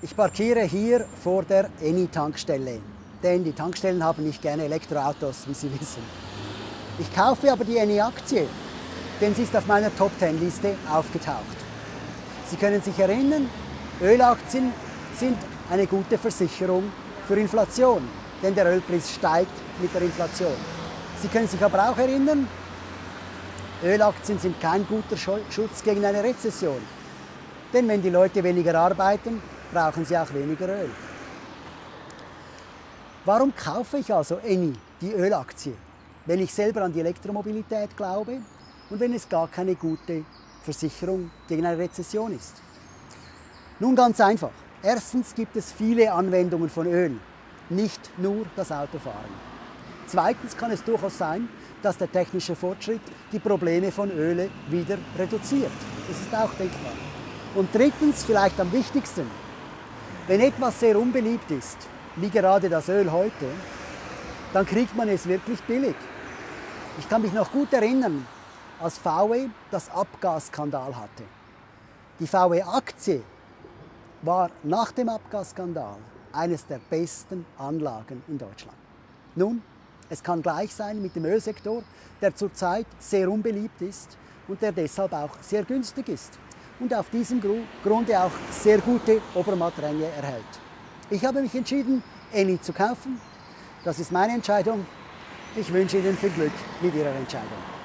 Ich parkiere hier vor der Eni-Tankstelle, denn die Tankstellen haben nicht gerne Elektroautos, wie Sie wissen. Ich kaufe aber die Eni-Aktie, denn sie ist auf meiner Top-10-Liste aufgetaucht. Sie können sich erinnern, Ölaktien sind eine gute Versicherung für Inflation, denn der Ölpreis steigt mit der Inflation. Sie können sich aber auch erinnern, Ölaktien sind kein guter Schutz gegen eine Rezession. Denn wenn die Leute weniger arbeiten, brauchen sie auch weniger Öl. Warum kaufe ich also Eni, die Ölaktie, wenn ich selber an die Elektromobilität glaube und wenn es gar keine gute Versicherung gegen eine Rezession ist? Nun ganz einfach. Erstens gibt es viele Anwendungen von Öl, nicht nur das Autofahren. Zweitens kann es durchaus sein, dass der technische Fortschritt die Probleme von Öle wieder reduziert. Das ist auch denkbar. Und drittens, vielleicht am wichtigsten, wenn etwas sehr unbeliebt ist, wie gerade das Öl heute, dann kriegt man es wirklich billig. Ich kann mich noch gut erinnern, als VW das Abgasskandal hatte. Die VW-Aktie war nach dem Abgasskandal eines der besten Anlagen in Deutschland. Nun, es kann gleich sein mit dem Ölsektor, der zurzeit sehr unbeliebt ist und der deshalb auch sehr günstig ist und auf diesem Grunde auch sehr gute Obermattränge erhält. Ich habe mich entschieden, Eni zu kaufen. Das ist meine Entscheidung. Ich wünsche Ihnen viel Glück mit Ihrer Entscheidung.